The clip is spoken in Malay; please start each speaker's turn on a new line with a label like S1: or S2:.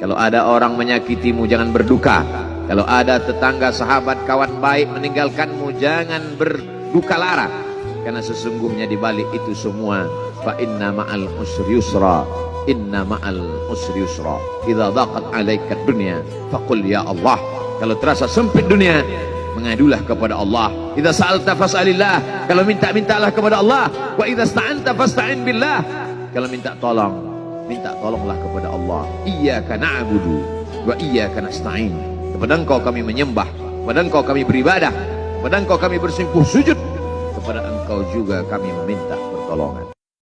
S1: Kalau ada orang menyakitimu jangan berduka. Kalau ada tetangga, sahabat, kawan baik meninggalkanmu jangan berduka lara. Karena sesungguhnya di balik itu semua fa inna ma'al usri yusra. Inna ma'al usri yusra. Idza daqat 'alaika dunya faqul ya Allah. Kalau terasa sempit dunia mengadulah kepada Allah. Idza sa'alta fas'alillah. Kalau minta-mintalah kepada Allah. Wa idza sta'anta fasta'in billah. Kalau minta tolong minta tolonglah kepada Allah. Iyyaka na'budu wa iyyaka nasta'in. Kepada engkau kami menyembah. Kepada engkau kami beribadah. Kepada engkau kami bersimpuh sujud. Kepada engkau juga kami meminta pertolongan